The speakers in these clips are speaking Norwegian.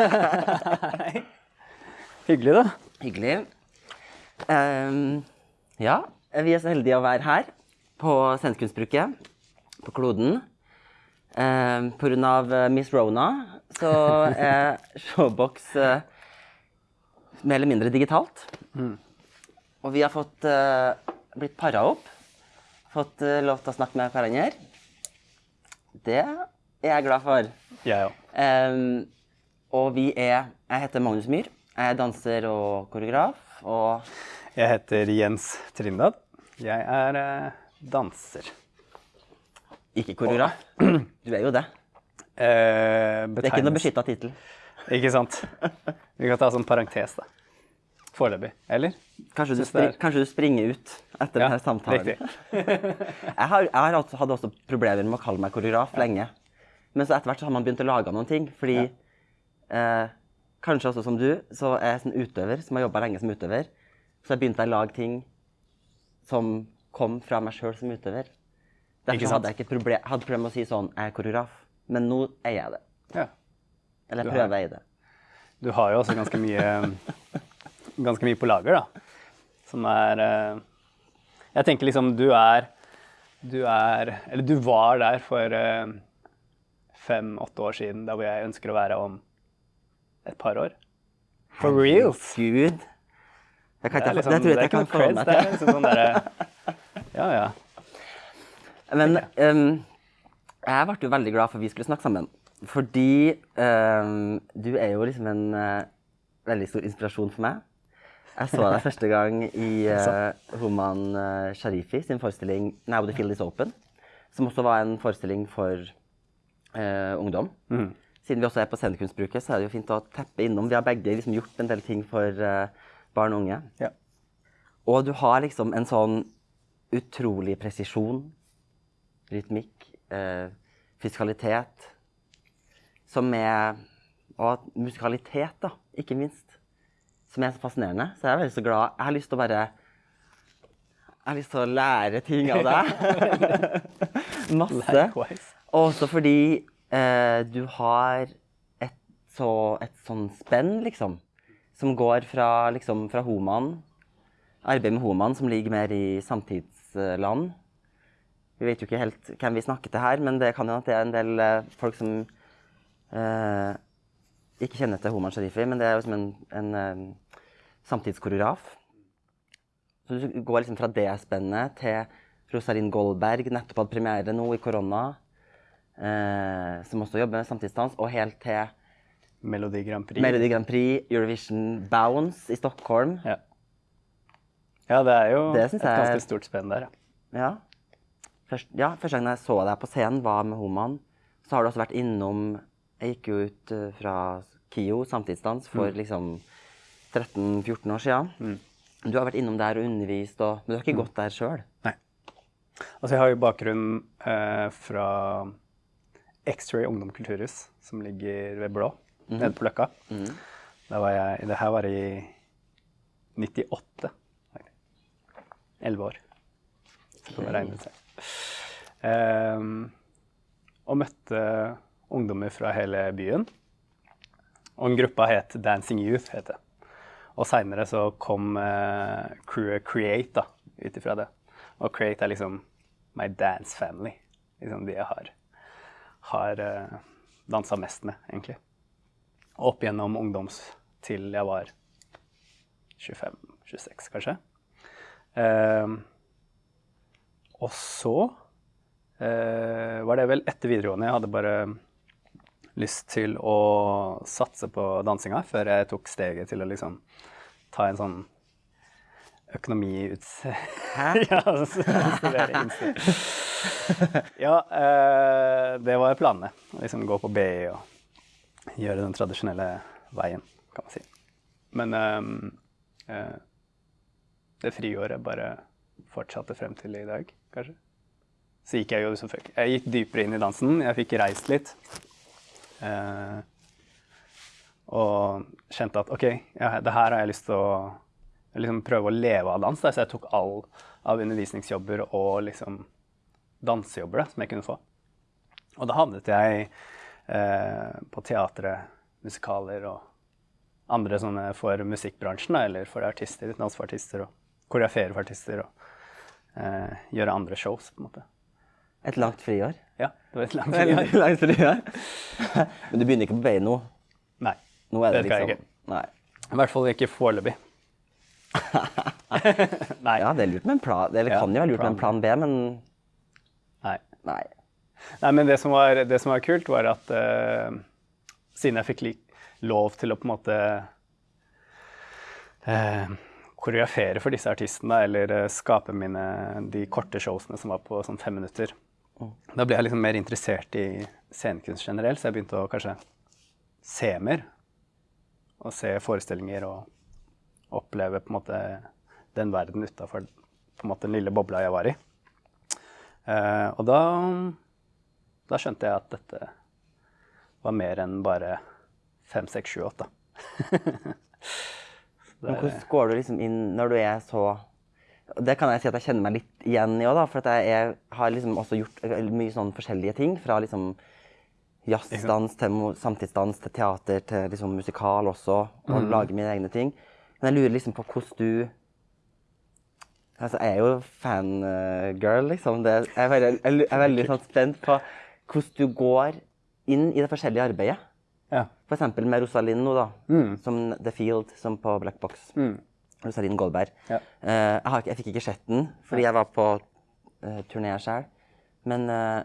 Hyggelig, da. Hyggelig. Um, ja, vi er så heldige å være her på Scenekunstbruket på Kloden. Um, på grunn av eh, Miss Rona så er Showbox uh, mer eller mindre digitalt. Og vi har fått uh, blitt para opp. Fått uh, lov til å snakke med hverandre. Det er jeg glad for. Jeg òg. Ehm, og vi er Jeg heter Magnus Myhr. Jeg er danser og koreograf. Og Jeg heter Jens Trindad. Jeg er eh, danser. ikke koreograf. Du er jo det. Eh, Det er ikke noe beskytta tittel. Ikke sant? Vi kan ta sånn parentes, da. Foreløpig. Eller? Kanskje, du spri- kanskje du springer ut etter denne samtalen. Jeg, har, jeg har også, hadde også problemer med å kalle meg koreograf lenge. Men så etter hvert så har man begynt å lage noen ting. Fordi eh, kanskje også som du, så er jeg sånn utøver som har jobba lenge som utøver. Så jeg begynte å lage ting som kom fra meg sjøl som utøver. Derfor hadde jeg ikke problem, hadde problemer med å si sånn Jeg er koreograf. Men nå er jeg det. Ja. Eller jeg prøver jeg i det. Du har jo også ganske mye, ganske mye på lager, da. Som er eh, Jeg tenker liksom du er Du er Eller du var der for eh, fem-åtte år siden, der hvor jeg ønsker å være om et par år. For reals! Gud. Det, kan Det, ikke, liksom, det tror jeg ikke jeg kan få meg til. liksom sånn der, Ja, ja. Men um, jeg ble jo veldig glad for at vi skulle snakke sammen. Fordi um, du er jo liksom en uh, veldig stor inspirasjon for meg. Jeg så deg første gang i uh, Homan eh, Sharifi sin forestilling 'Now the field is open'. Som også var en forestilling for uh, ungdom. Siden vi også er på scenekunstbruket, så er det jo fint å teppe innom. Vi har begge liksom gjort en del ting for eh, barn og unge. ja. Og du har liksom en sånn utrolig presisjon, rytmikk, eh, fiskalitet, som er Og musikalitet, da, ikke minst. Som er så fascinerende. Så jeg er veldig så glad. Jeg har lyst til å bare Jeg har lyst til å lære ting av deg. Masse. Likewise. Også fordi eh, du har et, så, et sånn spenn, liksom. Som går fra, liksom, fra Homan, arbeid med Homan, som ligger mer i samtidsland. Vi vet jo ikke helt hvem vi snakker til her, men det kan jo at det er en del eh, folk som eh, ikke kjenner til Homan Sharifi, men det er jo som en, en en samtidskoreograf. Så du går liksom fra det spennet til Rosalind Goldberg, nettopp hadde premiere nå i korona, eh, som også jobber med samtidsdans, og helt til Melodi Grand Prix. Melodi Grand Prix, Eurovision Bounce i Stockholm. Ja. ja, det er jo Det et ganske jeg- stort spenn der, ja. Ja. Først, ja, første gang jeg så deg på scenen, var med Homan. Så har du også vært innom Jeg gikk jo ut eh, fra KIO, samtidsdans, for liksom 13-14 år siden. Du har vært innom der og undervist, og, men du har ikke gått der sjøl. Altså, jeg har jo bakgrunn eh, fra X-Ray Ungdom Kulturhus, som ligger ved Blå, nede på Løkka. Var jeg, det her var i 98. Elleve år. Så kan man regne seg. Ehm, og møtte ungdommer fra hele byen. Og en gruppa het Dancing Youth. het det. Og seinere så kom uh, crewet Create da, ut ifra det. Og Create er liksom my dance family. Liksom de jeg har, har uh, dansa mest med, egentlig. Opp gjennom ungdoms til jeg var 25-26, kanskje. Eh, og så eh, var det vel etter videregående. Jeg hadde bare lyst til å satse på dansinga før jeg tok steget til å liksom ta en sånn økonomiuts... Hæ? ja, studere ja, eh, det var planene. Liksom gå på BI og gjøre den tradisjonelle veien, kan man si. Men ehm, uh, det friåret bare fortsatte frem til i dag, kanskje. Så gikk jeg jo selvfølgelig Jeg gikk dypere inn i dansen. Jeg fikk reist litt. Uh, og kjente at OK, ja, det her har jeg lyst til å liksom prøve å leve av dans. Da. Så jeg tok all av undervisningsjobber og liksom dansejobber da, som jeg kunne få. Og da havnet jeg eh, på teatret musikaler og andre sånne for musikkbransjen, da, eller for artister, for artister, og koreografere for artister, og eh, gjøre andre shows, på en måte. Et langt friår. Ja, det var et langt friår. friår. langt friår. Men du begynner ikke på BI nå? Nei, Nå er det, Det skal jeg ikke. Nei. i hvert fall ikke foreløpig. Nei. Ja, det er lurt med en plan. Eller Ja, kan jo være lurt med en plan B, men Nei. nei. Nei, men det som var, det som var kult, var at uh, siden jeg fikk lov til å på en måte uh, koreografere for disse artistene, eller uh, skape mine, de korte showsene som var på sånn fem minutter, da ble jeg liksom mer interessert i scenekunst generelt, så jeg begynte å kanskje se mer. Og se forestillinger og oppleve på en måte den verden utafor den lille bobla jeg var i. Eh, og da, da skjønte jeg at dette var mer enn bare fem, seks, sju, åtte. Men hvordan går du liksom inn når du er så Det kan jeg si at jeg kjenner meg litt igjen i òg. For at jeg er, har liksom også gjort eh, mye sånn forskjellige ting. Fra liksom jazzdans til samtidsdans til teater til liksom musikal også. Og lage mine egne ting. Men jeg lurer liksom på hvordan du Altså, jeg er jo fangirl, liksom. Det, jeg, er veldig, jeg er veldig sånn spent på hvordan du går inn i det forskjellige arbeidet. Ja. Eksempel med Rosalind nå, da. Som The Field, som på Black Box. Rosalind Goldberg. Ja. Uh, jeg, har jeg fikk ikke sett den, fordi jeg var på uh, turné sjøl. Men uh,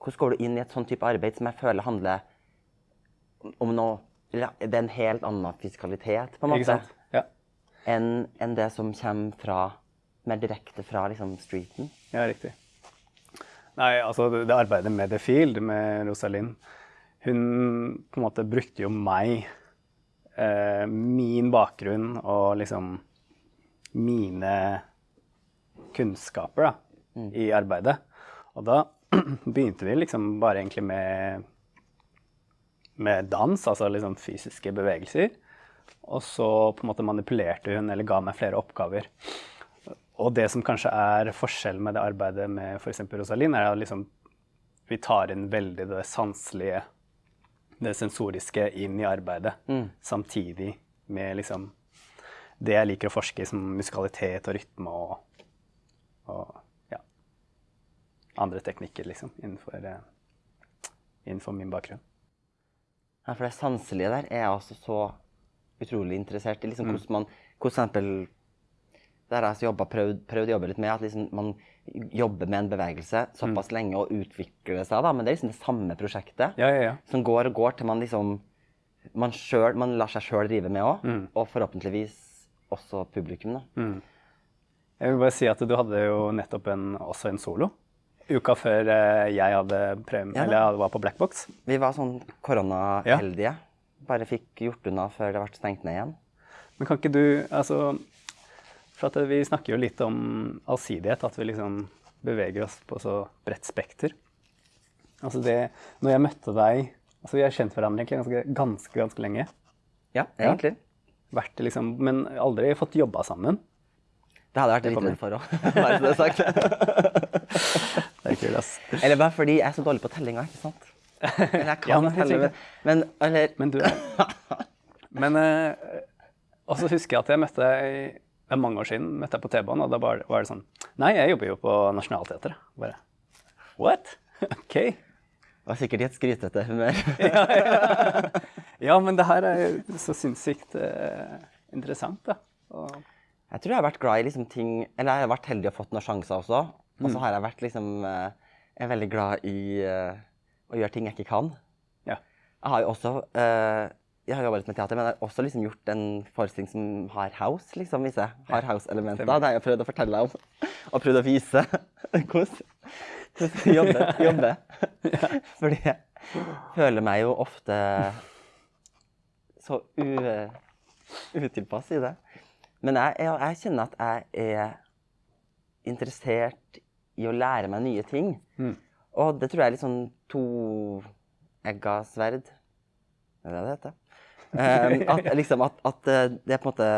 hvordan går du inn i et sånn type arbeid som jeg føler handler om noe Det er en helt annen fiskalitet, på en måte. Enn en det som kommer fra mer direkte fra liksom, streeten. ja, riktig. Nei, altså det, det arbeidet med The Field, med Rosalind, hun på en måte brukte jo meg, eh, min bakgrunn og liksom mine kunnskaper da, i arbeidet. Og da begynte vi liksom bare egentlig med, med dans, altså liksom fysiske bevegelser. Og så på en måte manipulerte hun eller ga meg flere oppgaver. Og det som kanskje er forskjellen med det arbeidet med f.eks. Rosalind, er at liksom, vi tar inn veldig det sanselige, det sensoriske, inn i arbeidet. Samtidig med liksom det jeg liker å forske i, som musikalitet og rytme og, og ja, andre teknikker, liksom, innenfor, eh, innenfor min bakgrunn. Ja, for det sanselige der er altså så utrolig interessert i. Liksom, hvordan man, for eksempel, der har jeg altså prøvd, prøvd å jobbe litt med at liksom, man jobber med en bevegelse såpass lenge og utvikler seg, da, men det er liksom det samme prosjektet Ja, ja, ja. som går og går til man liksom man, selv, man lar seg sjøl drive med òg, og forhåpentligvis også publikum. da. Jeg vil bare si at du hadde jo nettopp en, også en solo. Uka før eh, jeg hadde prem Ja var på Blackbox. Vi var sånn koronaheldige. Bare fikk gjort unna før det ble stengt ned igjen. Men kan ikke du altså, For at vi snakker jo litt om allsidighet, at vi liksom beveger oss på så bredt spekter. Altså det Når jeg møtte deg altså Vi har kjent hverandre egentlig ganske, ganske, ganske lenge. Ja, egentlig. Vært liksom, men aldri fått jobba sammen. Det hadde vært litt for òg, bare så det er sagt. Det er kult, ass. Eller bare fordi jeg er så dårlig på tellinga, ikke sant? Eller jeg kan Ja, men telle, men, men eller Men du Men eh, Og så husker jeg at jeg møtte deg det er mange år siden møtte jeg på T-banen, og da var, var det sånn Nei, jeg jobber jo på Nationaltheatret. Bare What? OK. Det var sikkert i et skrytete humør. Ja, men det her er jo så sinnssykt eh, interessant, da. Og, Jeg tror jeg har vært glad i liksom ting Eller jeg har vært heldig og fått noen sjanser også. Og så har jeg vært liksom eh, Jeg er veldig glad i eh, å gjøre ting jeg ikke kan. ja. Jeg har jo også uh, jeg har jobbet med teater, men jeg har også liksom gjort en forestilling som har house, liksom, hvis jeg har house-elementer. Det har jeg prøvd å fortelle om, og prøvd å vise hvordan jobbe. jobbe. Fordi jeg føler meg jo ofte så u, utilpass i det. Men jeg, jeg, jeg kjenner at jeg er interessert i å lære meg nye ting. Og det tror jeg er litt sånn toegga sverd. Er det det heter? Um, at, liksom, at, at eh, det er på en måte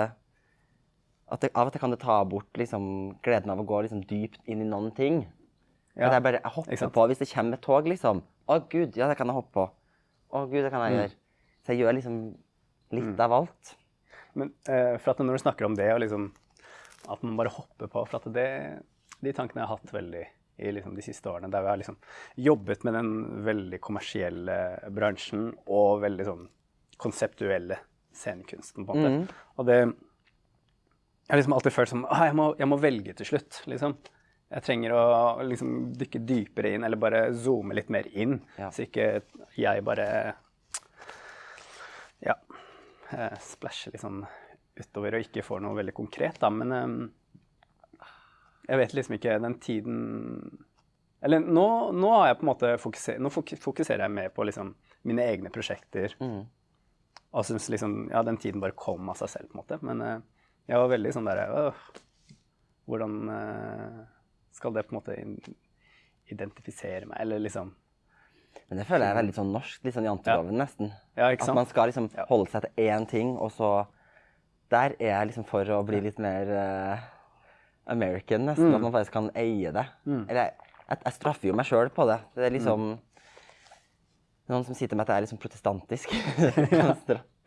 at det, Av og til kan det ta bort liksom, gleden av å gå liksom, dypt inn i noen ting. Ja, At jeg bare jeg hopper på hvis det kommer et tog, liksom. Å gud, ja, det kan jeg hoppe på. Å gud, det kan Mm. jeg gjøre. Så jeg gjør liksom litt av alt. Men uh, for at når du snakker om det, og liksom at man bare hopper på For at det, de tankene jeg har hatt veldig i liksom de siste årene, der vi har liksom jobbet med den veldig kommersielle bransjen og veldig sånn konseptuelle scenekunsten, på en måte. Og det Jeg har liksom alltid følt som ah, jeg, må, jeg må velge til slutt, liksom. Jeg trenger å liksom dykke dypere inn, eller bare zoome litt mer inn, Ja. så ikke jeg bare ja, eh, splæsjer litt sånn utover og ikke får noe veldig konkret, da. Men eh, jeg vet liksom ikke den tiden Eller nå, nå har jeg på en måte fokuser, nå fokuserer jeg mer på liksom mine egne prosjekter. Og syns liksom Ja, den tiden bare kom av seg selv, på en måte. Men uh, jeg var veldig sånn derre «Åh, Hvordan uh, skal det på en måte identifisere meg, eller liksom. Men det føler jeg er veldig sånn norsk, litt sånn janteloven nesten. Ja, At man skal liksom holde seg til én ting, og så Der er jeg liksom for å bli litt mer eh, American, nesten. Mm. At man faktisk kan eie det. Eller jeg, jeg, straffer jo meg sjøl på det. Det er liksom Noen som sier til meg at jeg er liksom protestantisk. ja.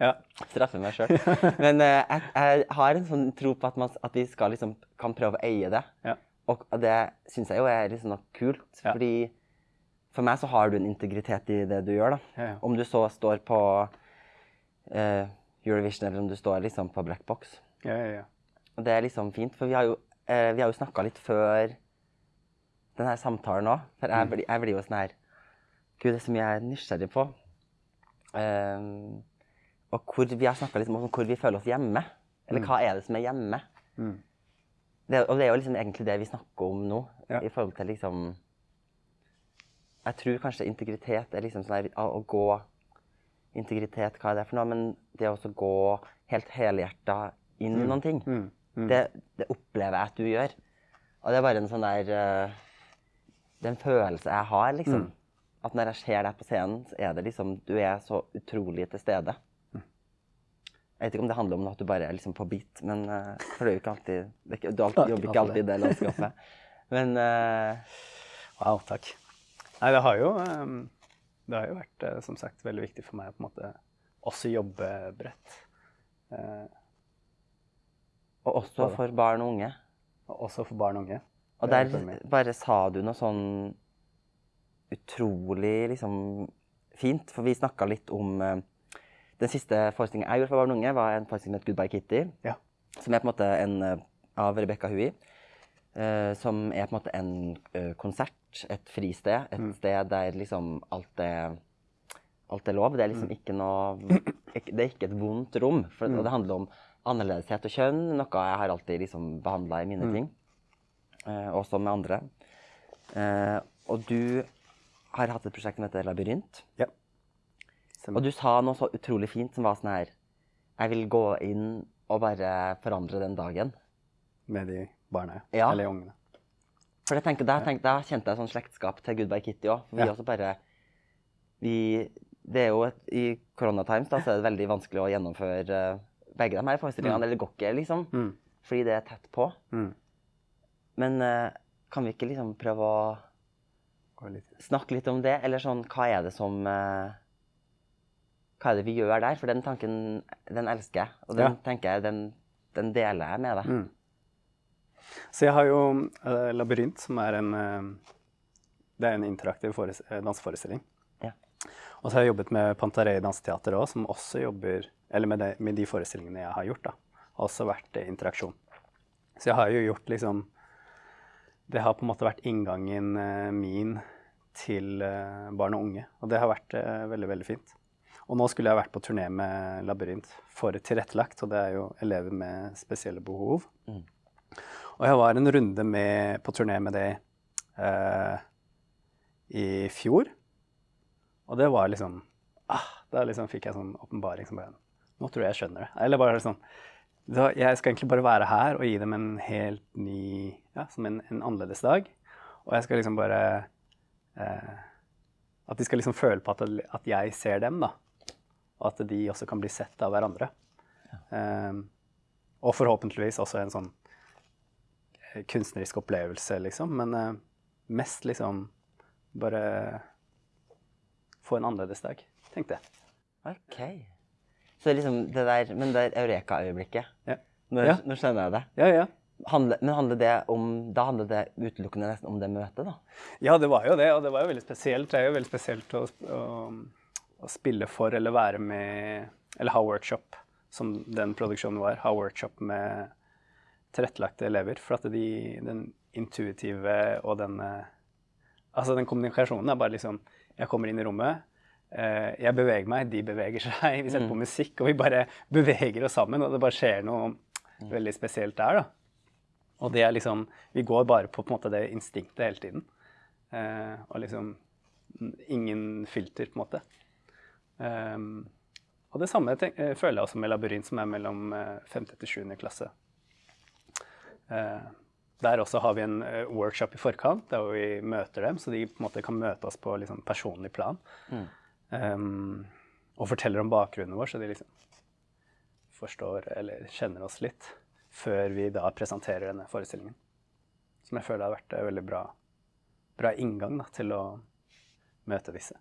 Ja. Straffer meg sjøl. Men uh, jeg, jeg har en sånn tro på at, man, at vi skal liksom kan prøve å eie det. Ja. Og det syns jeg jo er liksom noe kult. Ja. Fordi for meg så har du en integritet i det du gjør. da. Ja. Om du så står på uh, Eurovision eller om du står liksom på Black Box. Ja, ja, ja. Og det er liksom fint, for vi har jo, eh, vi har jo snakka litt før denne samtalen òg. For jeg blir, jeg blir jo sånn her Gud, det er så mye jeg er nysgjerrig på. Um, og hvor vi har snakka litt om hvor vi føler oss hjemme. Eller hva er det som er hjemme? Mm. Det, og det er jo liksom egentlig det vi snakker om nå. Ja. I forhold til liksom Jeg tror kanskje integritet er liksom sånn her å gå Integritet, hva er det for noe? Men det å gå helt helhjerta inn i noen ting, Mm. Mm. Det, det opplever jeg at du gjør. Og det er bare en sånn der eh, Det er en følelse jeg har, liksom. Mm. At når jeg ser deg på scenen, så er det liksom Du er så utrolig til stede. Mm. Jeg vet ikke om det handler om at du bare er liksom på beat, men eh, For det jo ikke alltid Du alltid, jobber ikke alltid i det landskapet. Men uh... Wow, takk. Nei, det har jo, ehm, det har jo vært, som sagt, veldig viktig for meg å på en måte også jobbe bredt. Og også for barn og unge. og også for barn og unge. Og er der bare sa du noe sånn utrolig liksom fint, for vi snakka litt om eh, Den siste forestillingen jeg gjorde for barn og unge, var en forestilling som het Goodbye Kitty. Ja. Som er på en måte en eh, av Rebekka Hui. eh, som er på en måte en konsert, et fristed. Et Mm. sted der liksom alt er Alt er lov. Det er Mm. liksom ikke noe Det er ikke et vondt rom. For, Og det handler om annerledeshet og kjønn, noe jeg har alltid liksom behandla i mine Mm. ting. Eh, også med andre. Eh, og du har hatt et prosjekt som heter Labyrint. Ja. Og du sa noe så utrolig fint som var sånn her Jeg vil gå inn og bare forandre den dagen. Med de barna, Ja. eller ungene. For jeg tenker, da, tenker, da kjente jeg sånn slektskap til Goodbye Kitty òg. Vi Ja. også bare Vi Det er jo et, I koronatimes da, så er det veldig vanskelig å gjennomføre begge de her forestillingene. Eller det går ikke, liksom. Mm. Fordi det er tett på. Mm. Men eh, kan vi ikke liksom prøve å snakke litt om det? Eller sånn, hva er det som eh, Hva er det vi gjør der? For den tanken, den elsker jeg. Og den Ja. tenker jeg, den, den deler jeg med deg. Mm. Så jeg har jo uh, Labyrint, som er en uh, Det er en interaktiv danseforestilling. Ja. Og så har jeg jobbet med Pantarei danseteater òg, som også jobber Eller med, det, med de forestillingene jeg har gjort, da. Har også vært eh, interaksjon. Så jeg har jo gjort liksom Det har på en måte vært inngangen eh, min til eh, barn og unge. Og det har vært veldig, veldig fint. Og nå skulle jeg vært på turné med Labyrint for tilrettelagt, og det er jo elever med spesielle behov. Og jeg var en runde med, på turné med det eh, i fjor. Og det var liksom ah, Da liksom fikk jeg sånn åpenbaring som bare Nå tror jeg jeg skjønner det. Eller bare sånn da, Jeg skal egentlig bare være her og gi dem en helt ny Ja, som en, en annerledes dag. Og jeg skal liksom bare eh, At de skal liksom føle på at, at jeg ser dem, da. Og at de også kan bli sett av hverandre. Eh, og forhåpentligvis også en sånn eh, kunstnerisk opplevelse, liksom. Men eh, mest liksom bare få en annerledes dag, tenkte jeg. OK. Så liksom det der Men det eureka-øyeblikket Ja. Nå, Ja. nå skjønner jeg det. Ja, ja. Handle, men handler det om Da handler det utelukkende nesten om det møtet, da? Ja, det var jo det, og det var jo veldig spesielt. Det er jo veldig spesielt å, å, å spille for eller være med Eller ha workshop, som den produksjonen var. Ha workshop med tilrettelagte elever. For at de, den intuitive og den Altså, den kommunikasjonen er bare liksom Jeg kommer inn i rommet. Eh, Jeg beveger meg, de beveger seg. Vi setter på musikk, og vi bare beveger oss sammen. Og det bare skjer noe veldig spesielt der, da. Og det er liksom Vi går bare på, på måte det instinktet hele tiden. Eh, og liksom mm, ingen filter, på en måte. Um, og det samme tenk, eh, føler jeg også med Labyrint, som er mellom eh, 5. til 7. klasse. Eh, der også har vi en eh, workshop i forkant, der vi møter dem, så de på en måte kan møte oss på liksom, personlig plan. Ehm, og forteller om bakgrunnen vår, så de liksom forstår eller kjenner oss litt før vi da presenterer denne forestillingen. Som jeg føler har vært en veldig bra, bra inngang da, til å møte disse.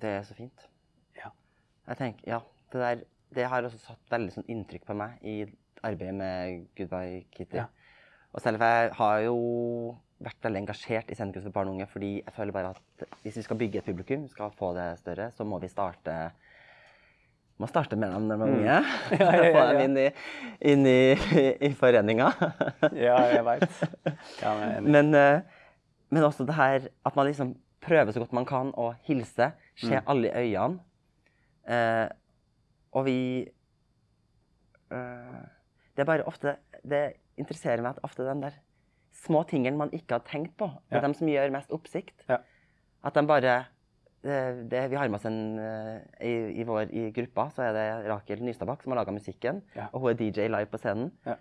Det er så fint. Ja. Jeg tenker, ja, det der det har også satt veldig sånn inntrykk på meg i arbeidet med Goodbye Kitty. Ja. Og selv om jeg har jo vært veldig engasjert i scenekunst for barn og unge, fordi jeg føler bare at hvis vi skal bygge et publikum, skal få det større, så må vi starte må starte med dem når de er unge. Mm. Ja, ja, ja, Få dem inn i, inn i, i foreninga. Ja, jeg veit. Men er. Men, eh, også det her at man liksom prøver så godt man kan å hilse, se Mm. alle i øynene. Eh, og vi eh, Det er bare ofte Det interesserer meg at ofte den der små tingene man ikke har tenkt på, det er Ja. de som gjør mest oppsikt. Ja. At de bare det, det, Vi har med oss en eh, i, i vår i gruppa så er det Rakel Nystadbakk som har laga musikken. Ja. Og hun er DJ live på scenen. Ja.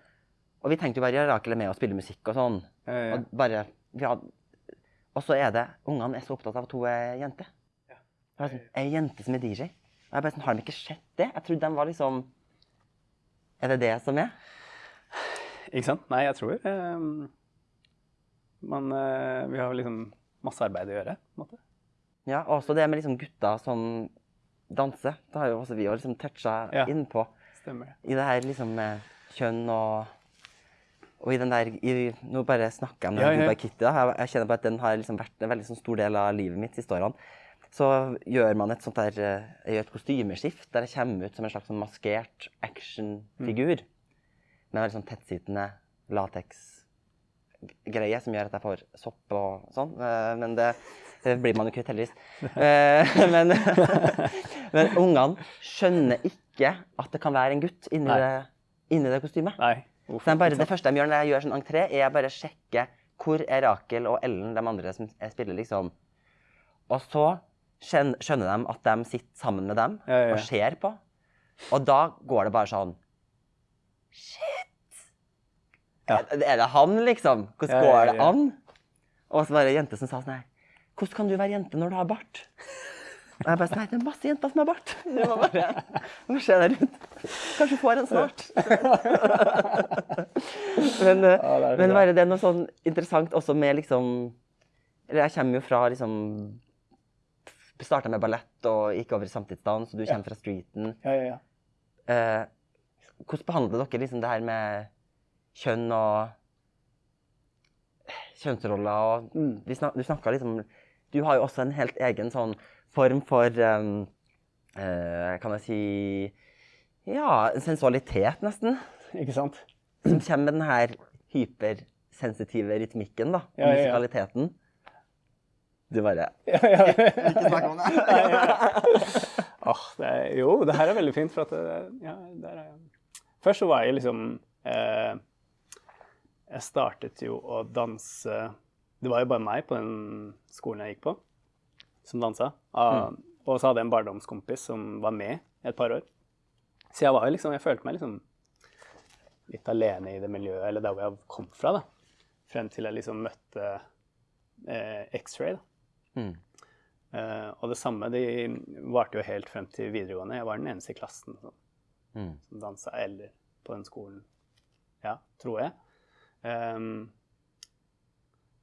Og vi tenkte jo bare ja, Rakel er med og spiller musikk og sånn. Og bare vi had, Og så er det Ungene er så opptatt av at hun er jente. Ja. Er sånn, ei jente som er DJ. Og jeg bare sånn, Har de ikke sett det? Jeg trodde de var liksom Er det det som er? Ikke sant? Nei, jeg tror eh, man, eh, Vi har liksom masse arbeid å gjøre, på en måte. Ja, og Også det med liksom gutter som danser. Det har jo også vi også liksom toucha Ja. innpå. Stemmer. I det her liksom med kjønn og og i den der, i, Nå bare snakker jeg om den Ja, ja. Kitty. da. Jeg, jeg kjenner på at den har liksom vært en veldig sånn stor del av livet mitt de siste årene. Så gjør man et sånt der, eh, jeg gjør et kostymeskift der jeg kommer ut som en slags sånn maskert actionfigur. Med en veldig sånn tettsittende lateksgreie som gjør at jeg får sopp og sånn. Eh, Men det, det blir man jo kvitt, heldigvis. Eh, Men, men ungene skjønner ikke at det kan være en gutt inni det, inni det kostymet. Så bare, det første de gjør når jeg gjør sånn entré, er jeg bare sjekke hvor er Rakel og Ellen, de andre som jeg spiller, liksom. Og så skjønner de at de sitter sammen med dem Ja, ja, ja. og ser på. Og da går det bare sånn Shit! Ja. Er, det han, liksom? Hvordan går det an? Og så var det ei jente som sa sånn her Hvordan kan du være jente når du har bart? Og jeg bare sånn Nei, det er masse jenter som har bart. Du må bare, må se deg rundt. Kanskje du får en snart. men eh, Ja, men bare det er noe sånn interessant også med liksom Eller jeg kommer jo fra liksom Starta med ballett og gikk over i samtidsdans, og du kommer fra streeten. Ja, ja, ja. Eh, hvordan behandler dere liksom det her med kjønn og kjønnsroller og Mm. snak, Du snakka liksom Du har jo også en helt egen sånn form for um, uh, Kan jeg si Ja, sensualitet, nesten. Ikke sant? Som kommer med den her hypersensitive rytmikken, da. Ja, ja, ja. Musikaliteten. Du bare Ja, ja. Ikke snakk om det! Er, jo, det her er veldig fint, for at det, ja, der er jeg. Først så var jeg liksom eh, Jeg startet jo å danse Det var jo bare meg på den skolen jeg gikk på, som dansa. Mm. Og så hadde jeg en barndomskompis som var med et par år. Så jeg var jo liksom Jeg følte meg liksom litt alene i det miljøet, eller der hvor jeg kom fra, da. Frem til jeg liksom møtte eh, X-ray, da. Mm. Eh, og det samme de varte jo helt frem til videregående. Jeg var den eneste i klassen som, Mm. som dansa eller på den skolen. Ja, tror jeg. Ehm,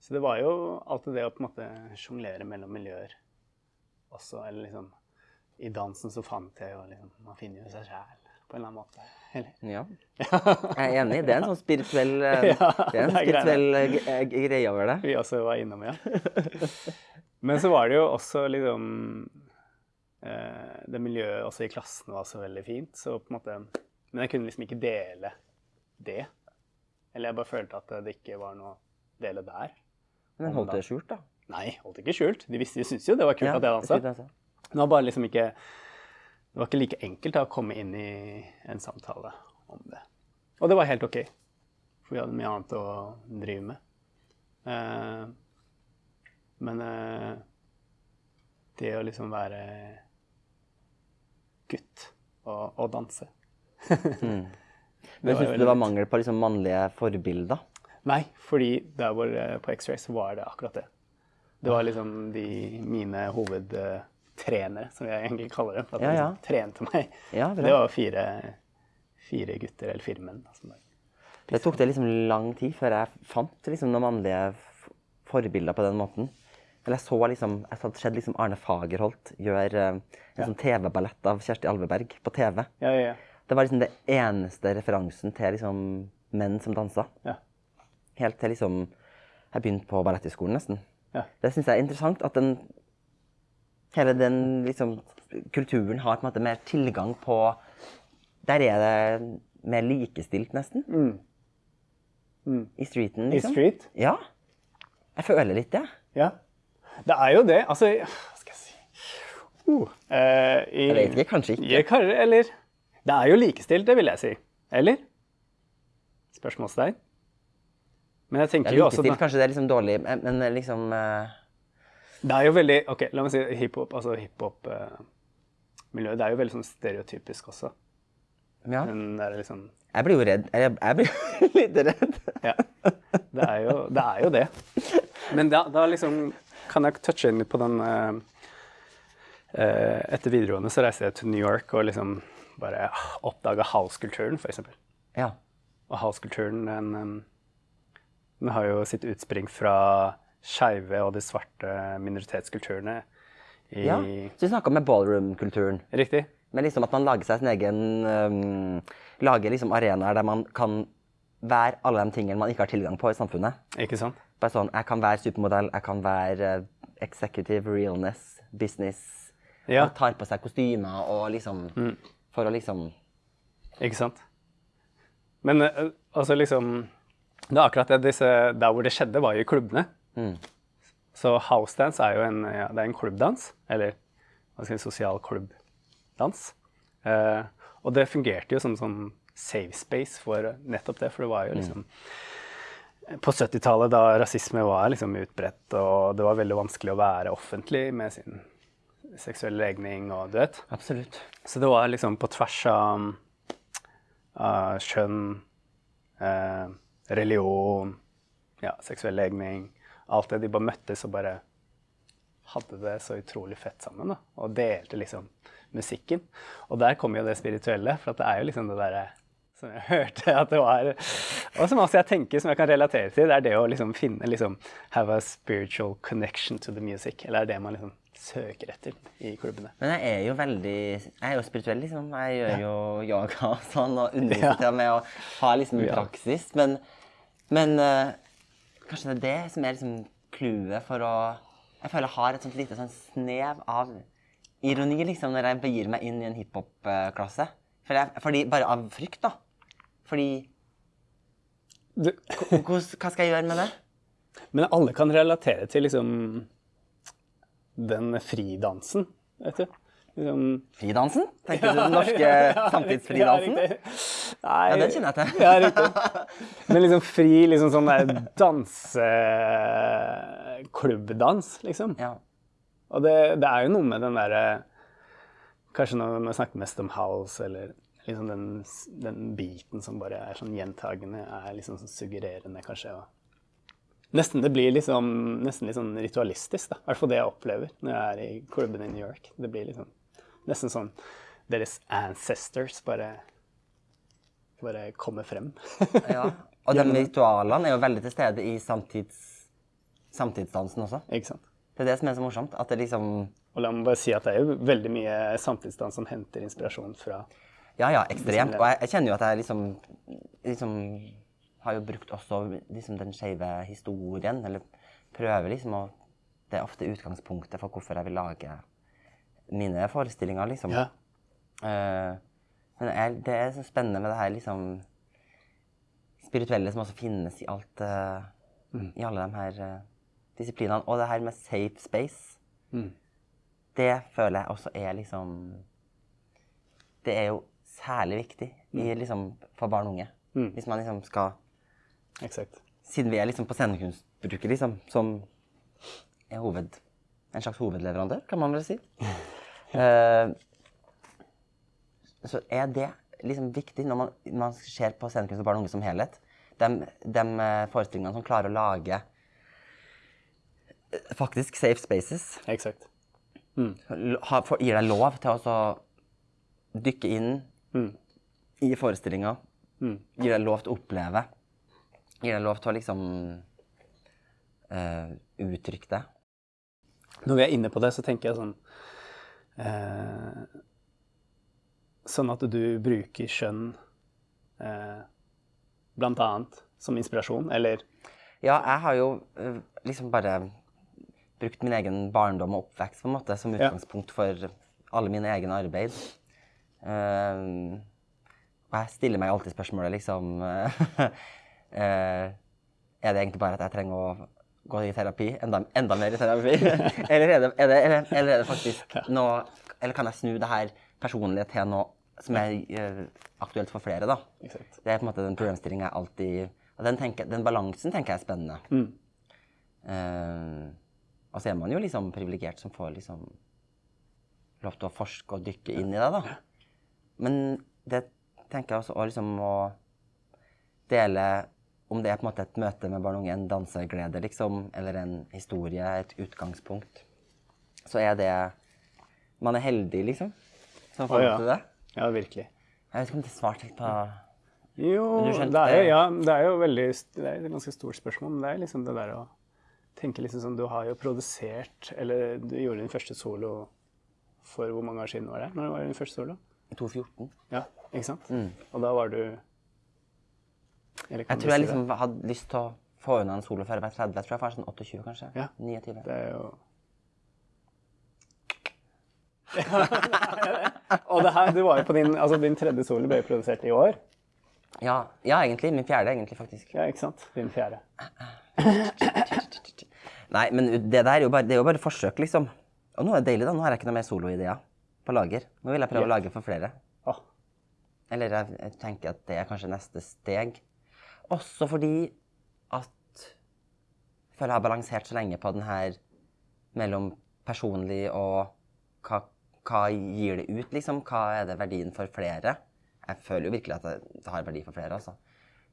så det var jo alltid det å på en måte sjonglere mellom miljøer også, eller liksom i dansen så fant jeg jo liksom Man finner jo seg sjæl på en eller annen måte. Eller? Ja. Jeg er enig. Det er en sånn spirituell, eh, Ja, det er en det er spirituell eh, eh, greie over det. Vi også var innom, ja. Men så var det jo også liksom Det miljøet også i klassen var så veldig fint, så på en måte Men jeg kunne liksom ikke dele det. Eller jeg bare følte at det ikke var noe dele der. Men holdt det skjult, da? Nei, holdt ikke skjult. De visste, de syntes jo det var kult at jeg dansa. Det var bare liksom ikke Det var ikke like enkelt da, å komme inn i en samtale om det. Og det var helt OK, for vi hadde mye annet å drive med. Eh, men eh, det å liksom være gutt og, og danse Men var syns du det var mangel på liksom mannlige forbilder? Nei, fordi der hvor eh, på X-Ray så var det akkurat det. Det var liksom de mine hovedtrenere, som jeg egentlig kaller dem. At Ja, de ja. liksom trente meg. Ja. Det var fire, fire gutter, eller fire menn. Altså. Det tok det liksom lang tid før jeg fant liksom noen mannlige forbilder på den måten. Eller jeg så liksom, jeg hadde sett liksom Arne Fagerholt gjøre eh, en sånn TV-ballett av Kjersti Alveberg på TV. Ja, ja, ja. Det var liksom det eneste referansen til liksom menn som dansa. ja. Helt til liksom jeg begynte på Balletthøgskolen, nesten. Ja. Det syns jeg er interessant at den hele den liksom kulturen har på en måte mer tilgang på Der er det mer likestilt, nesten. I streeten, liksom. I street? Ja. Jeg føler litt det. Ja. Det er jo det. Altså, hva skal jeg si uh, i, Jeg vet ikke, kanskje ikke. Jeg, eller Det er jo likestilt, det vil jeg si. Eller? Spørsmålstegn. Men jeg Det tenker er jo også likestilt, kanskje det er liksom dårlig, men men liksom uh... Det er jo veldig Ok, la meg si hiphop. Altså hiphop-miljøet. det er jo veldig sånn stereotypisk også. Ja. Den der liksom Jeg blir jo redd. Jeg, jeg blir litt redd. Ja. Det er jo det. Er jo det. Men da, da liksom kan jeg touche inn på den uh, Etter videregående så reiste jeg til New York og liksom bare oppdaga house-kulturen, f.eks. Ja. Og house-kulturen, den, den har jo sitt utspring fra skeive og de svarte minoritetskulturene i ja. Så vi snakka med ballroom-kulturen. Riktig? Men liksom at man lager seg sin egen um, Lager liksom arenaer der man kan være alle de tingene man ikke har tilgang på i samfunnet. Ikke sant? Bare sånn, Jeg kan være supermodell, jeg kan være eh, executive realness, business. Ja. Man tar på seg kostymer og liksom For å liksom Ikke sant? Men eh, altså liksom Det er akkurat det disse, Der hvor det skjedde, var jo i klubbene. Så housedance er jo en, ja, det er en klubbdans. Eller hva skal jeg si, sosial klubbdans. Eh, og det fungerte jo som sånn safe space for nettopp det, for det var jo liksom På 70-tallet, da rasisme var liksom utbredt, og det var veldig vanskelig å være offentlig med sin seksuelle legning og du vet. Absolutt. Så det var liksom på tvers av, av kjønn, eh, religion, ja, seksuell legning Alt det. De bare møttes og bare hadde det så utrolig fett sammen. da, Og delte liksom musikken. Og der kommer jo det spirituelle, for det er jo liksom det derre som jeg hørte at det var Og som også jeg tenker som jeg kan relatere til, det er det å liksom finne liksom Have a spiritual connection to the music. Eller er det man liksom søker etter i klubbene. Men jeg er jo veldig Jeg er jo spirituell, liksom. Jeg gjør jo yoga og sånn, og underviser ja. med å ha liksom en praksis. Men, men uh, kanskje det er det som er liksom clouet for å Jeg føler jeg har et sånt lite sånn snev av ironi liksom, når jeg begir meg inn i en hiphop-klasse. For fordi, bare av frykt, da. Fordi hva, hva skal jeg gjøre med det? Men alle kan relatere til liksom den fridansen, vet du. Liksom, Fridansen? Tenker du den norske samtidsfridansen? Ja, riktig. Nei, Ja, den kjenner jeg til. Ja, riktig. Men liksom fri, liksom sånn der danseklubbdans, liksom. Ja. Og det, det er jo noe med den derre Kanskje når vi snakker mest om house, eller liksom den, den biten som bare er sånn gjentagende, er liksom sånn suggererende, kanskje. Og nesten det blir liksom nesten litt sånn ritualistisk, da. I hvert fall det jeg opplever når jeg er i klubben i New York. Det blir liksom nesten sånn deres ancestors bare bare kommer frem. Ja. Og de ritualene er jo veldig til stede i samtids, samtidsdansen også. Ikke sant? Det er det som er så morsomt. At det liksom Og la meg bare si at det er jo veldig mye samtidsdans som henter inspirasjon fra Ja, ja, ekstremt. Og jeg, jeg kjenner jo at jeg liksom, liksom har jo brukt også liksom den skeive historien, eller prøver liksom å Det er ofte utgangspunktet for hvorfor jeg vil lage mine forestillinger, liksom. Ja. Uh, men jeg, det er så spennende med det her liksom spirituelle som også finnes i alt eh, I alle de her uh, disiplinene. Og det her med safe space, Mm. det føler jeg også er liksom Det er jo særlig viktig i, liksom, for barn og unge. Mm. Hvis man liksom skal Eksakt. Siden vi er liksom på scenekunstbruket, liksom, som hoved, en slags hovedleverandør, kan man vel si. uh, så er det liksom viktig når man, man ser på scenekunst for barn og unge som helhet. De, de eh, forestillingene som klarer å lage eh, faktisk safe spaces, Exakt. Mm. ha, for, gir deg lov til å dykke inn Mm. i forestillinga. Mm. Gir deg lov til å oppleve. Gir deg lov til å liksom uh, uttrykke det. Når vi er inne på det, så tenker jeg sånn uh, Sånn at du bruker skjønn uh, blant annet som inspirasjon, eller Ja, jeg har jo liksom bare brukt min egen barndom og oppvekst på en måte som utgangspunkt for alle mine egne arbeid. Uh, og jeg stiller meg alltid spørsmålet liksom Er det egentlig bare at jeg trenger å gå i terapi? Enda, enda mer i terapi? eller, er det, er det, eller, eller er det faktisk noe Eller kan jeg snu det her personlige til noe som er eh, aktuelt for flere, da? Det er på en måte den problemstillingen jeg alltid og den, tenker, den balansen tenker jeg er spennende. Mm. Eh, og så er man jo liksom privilegert som får liksom lov til å forske og dykke inn i det, da. Men det tenker jeg også å liksom å dele om det er på en måte et møte med barn og unge, en danseglede, liksom, eller en historie, et utgangspunkt, så er det Man er heldig, liksom, som får ja. til det. Ja, virkelig. Jeg vet ikke om det svarte på Jo, det er jo, ja, det er jo veldig Det er et ganske stort spørsmål, men det er liksom det der å tenke liksom sånn Du har jo produsert Eller du gjorde din første solo for hvor mange år siden var det? Når var din første solo? 2014. Ja, ikke sant? Mm. Og da var du Jeg tror jeg liksom hadde lyst til å få unna en solo før jeg var 30. Jeg tror jeg var sånn 28, kanskje. Ja. 29. det? Er jo Og det her, du var jo på din Altså, din tredje solo ble produsert i år. Ja, ja, egentlig. Min fjerde, egentlig, faktisk. Ja, ikke sant? Din fjerde. Nei, men det der er jo bare, det er jo bare forsøk, liksom. Og nå er det deilig, da. Nå har jeg ikke noe mer soloideer på lager. Nå vil jeg prøve å lage for flere. Oh. Eller jeg, jeg tenker at det er kanskje neste steg. Også fordi at jeg føler jeg har balansert så lenge på den her mellom personlig og hva, hva gir det ut, liksom? Hva er det verdien for flere? Jeg føler jo virkelig at det, har verdi for flere, altså.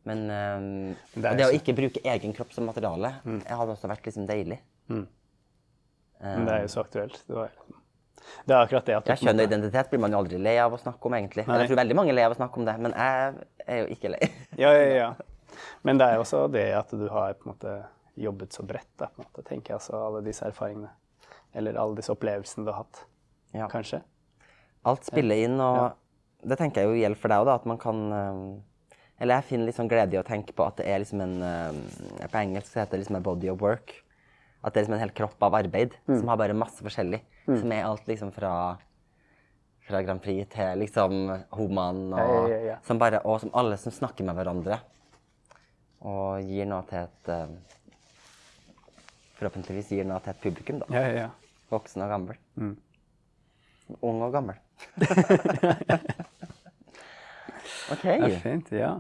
Men um, Det det å ikke bruke egen kropp som materiale, det hadde også vært liksom deilig. men det er jo så aktuelt. Det, var, det er akkurat det at Ja, kjønn og identitet blir man jo aldri lei av å snakke om, egentlig. Nei. Jeg tror veldig mange er lei av å snakke om det, men jeg er jo ikke lei. Ja, ja, ja. Men det er jo også det at du har på en måte jobbet så bredt, da, på en måte, tenker jeg. Altså alle disse erfaringene. Eller alle disse opplevelsene du har hatt, Ja. kanskje. Alt spiller inn, og det tenker jeg jo gjelder for deg òg, at man kan Eller jeg finner litt sånn glede i å tenke på at det er liksom en På engelsk heter det liksom en body of work. At det er liksom en hel kropp av arbeid som har bare masse forskjellig. Som er alt liksom fra fra Grand Prix til liksom Homan, og, Ja, ja, ja, ja. Som bare, og som alle som snakker med hverandre. Og gir noe til et øhm, Forhåpentligvis gir noe til et publikum, da. Ja, ja, ja. Voksen og gammel. Ung og gammel. OK. Det er fint, ja.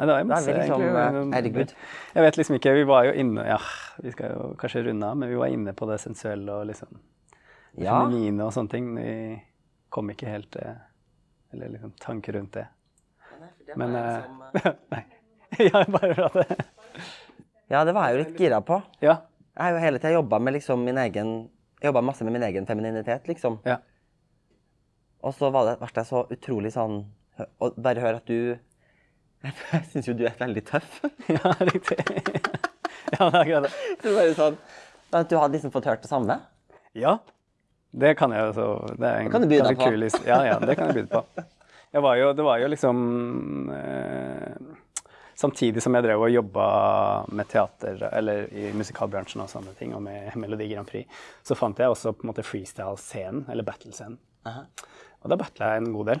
Nei, det er Da er vi liksom, egentlig. eh, herregud. Jeg vet liksom ikke, vi var jo inne Ja, vi skal jo kanskje runde av, men vi var inne på det sensuelle og liksom det Ja. feminine og sånne ting. Vi kom ikke helt til Eller liksom tanker rundt det. Men eh, Nei. Ja, bare for at det Ja, det var jeg jo litt gira på. Ja. Jeg har jo hele tida jobba med liksom min egen Jobba masse med min egen femininitet, liksom. Ja. Og så var det, ble jeg så utrolig sånn Å bare høre at du Jeg syns jo du er veldig tøff. Ja, riktig. Ja, det er akkurat det. Du bare sånn At du hadde liksom fått hørt det samme? Ja, det kan jeg jo Det er en Det kan du by deg på. kul Ja, ja, det kan jeg by på. Var jo, det var jo liksom eh, Samtidig som jeg drev og jobba med teater, eller i musikalbransjen og sånne ting, og med Melodi Grand Prix, så fant jeg også på en måte freestyle-scenen, eller battle-scenen. Og da battla jeg en god del.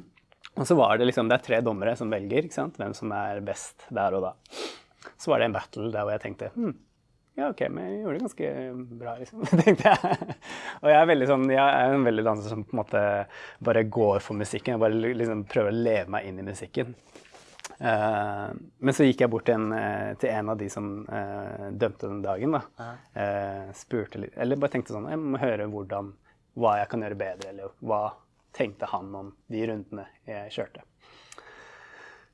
og så var det liksom, det er tre dommere som velger ikke sant? hvem som er best der og da. Så var det en battle der hvor jeg tenkte hm, ja, OK, men jeg gjorde det ganske bra, liksom, tenkte jeg. Og jeg er veldig sånn, jeg er en veldig danser som på en måte bare går for musikken. Jeg bare liksom prøver å leve meg inn i musikken. Eh, men så gikk jeg bort til en, eh, til en av de som eh, dømte den dagen. da. Spurte litt, eller bare tenkte sånn Jeg må høre hvordan, hva jeg kan gjøre bedre, eller hva tenkte han om de rundene jeg kjørte.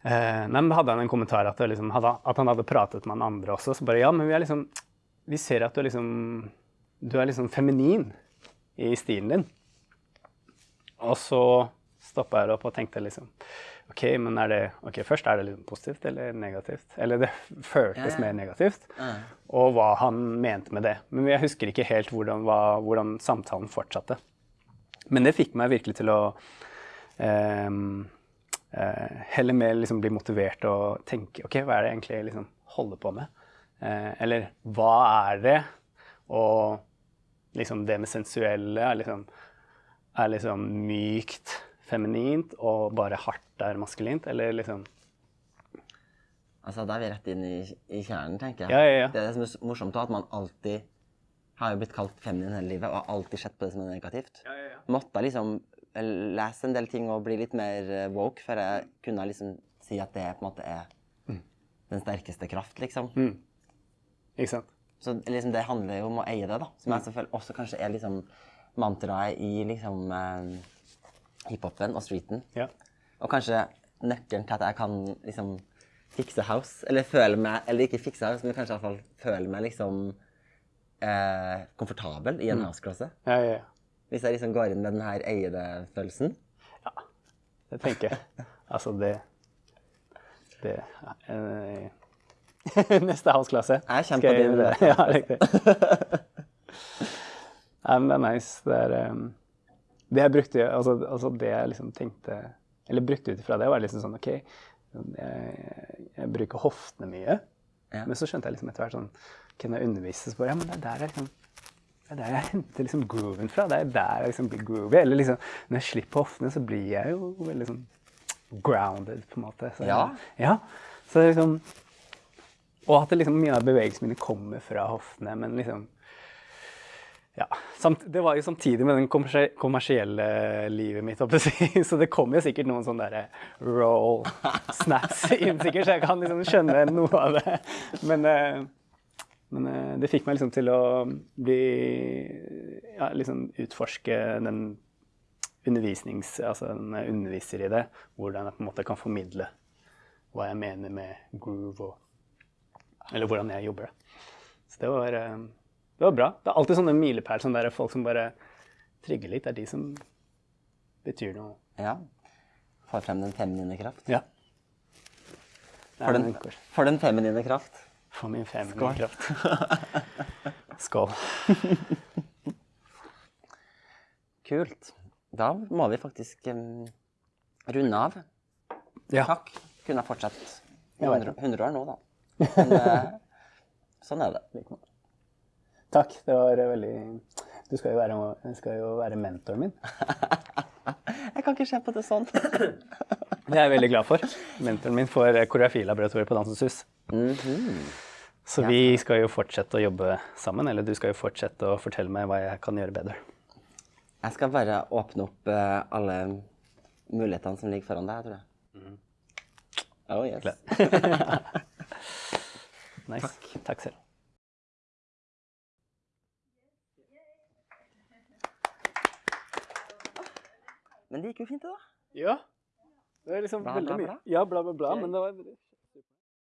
Nei, men hadde han en kommentar at, liksom, at han hadde pratet med han andre også. Så bare ja, men vi liksom Vi ser at du er liksom Du er liksom feminin i stilen din. Og så stoppa jeg opp og tenkte liksom OK, men er det Ok, først er det liksom positivt eller negativt? Eller det føltes Ja, mer negativt. Ja. Og hva han mente med det. Men jeg husker ikke helt hvordan, hva, hvordan samtalen fortsatte. Men det fikk meg virkelig til å eh, eh, heller mer liksom bli motivert og tenke OK, hva er det egentlig jeg liksom holder på med? Eh, eller hva er det? Og liksom det med sensuelle er liksom, er liksom mykt feminint og bare hardt er maskulint? Eller liksom Altså, Da er vi rett inn i, i kjernen, tenker jeg. Ja, ja, ja. Det er det som er morsomt, at man alltid har jo blitt kalt feminin hele livet, og har alltid sett på det som er negativt. Måtte jeg liksom eh, lese en del ting og bli litt mer eh, woke før jeg kunne liksom si at det på en måte er den sterkeste kraft, liksom. Mm. Ikke sant? Så liksom det handler jo om å eie det, da. Som jeg selvfølgelig også kanskje er liksom mantraet i liksom eh, hiphopen og streeten. Ja. Og kanskje nøkkelen til at jeg kan liksom fikse house, eller føle meg Eller ikke fikse house, men kanskje iallfall føle meg liksom eh, komfortabel i en house-klasse. Ja, ja, ja. Hvis jeg liksom går inn med den her eide-følelsen. Det tenker jeg. Altså, det Det eh, Neste halvklasse. Jeg kommer på din det. Ja, riktig. Nei, men det er nice. Det er um, Det jeg brukte altså, altså det jeg liksom tenkte Eller brukte ut ifra det, var liksom sånn OK, jeg, jeg bruker hoftene mye. Ja. Men så skjønte jeg liksom etter hvert sånn Kunne jeg underviser, så bare Ja, men det er der jeg liksom det er der jeg henter liksom grooven fra. Det er der jeg liksom blir groovy. Eller liksom, når jeg slipper hoftene, så blir jeg jo veldig sånn grounded, på en måte. Så, Ja. ja. Så liksom Og at det liksom, mye av bevegelsene mine kommer fra hoftene, men liksom ja, Det var jo samtidig med den kommersie- kommersielle livet mitt, så det kom jo sikkert noen sånne der roll snaps inn, sikkert, så jeg kan liksom skjønne noe av det. Men, eh, men eh, det fikk meg liksom til å bli ja, liksom utforske den undervisnings... Altså jeg underviser i det, hvordan jeg på en måte kan formidle hva jeg mener med groove og Eller hvordan jeg jobber det. Så det var, eh, det var bra. Det er alltid sånne milepæler, sånne der folk som bare trigger litt. Det er de som betyr noe. Ja. Får frem den feminine kraft. Ja. For den, en for den feminine kraft. For min feminine Skål. kraft. Skål. Kult. Da må vi faktisk um, runde av. Ja. Takk. Kunne ha fortsatt i Jeg vet 100, 100 år nå, da. Men uh, sånn er det. Takk. Det var eh, veldig Du skal jo være, skal jo være mentoren min. Jeg kan ikke se på det sånn. Det er jeg veldig glad for. Mentoren min for eh, koreografilaboratoriet på Dansens Hus. Mhm. Så vi skal jo fortsette å jobbe sammen, eller du skal jo fortsette å fortelle meg hva jeg kan gjøre bedre. Jeg skal bare åpne opp eh, alle mulighetene som ligger foran deg, tror jeg. Oh, yes. Nice. Takk selv. Men det gikk jo fint, det, da. Ja. Det er liksom Bla, veldig bla, mye. bla? Ja, bla, bla, bla. Men det var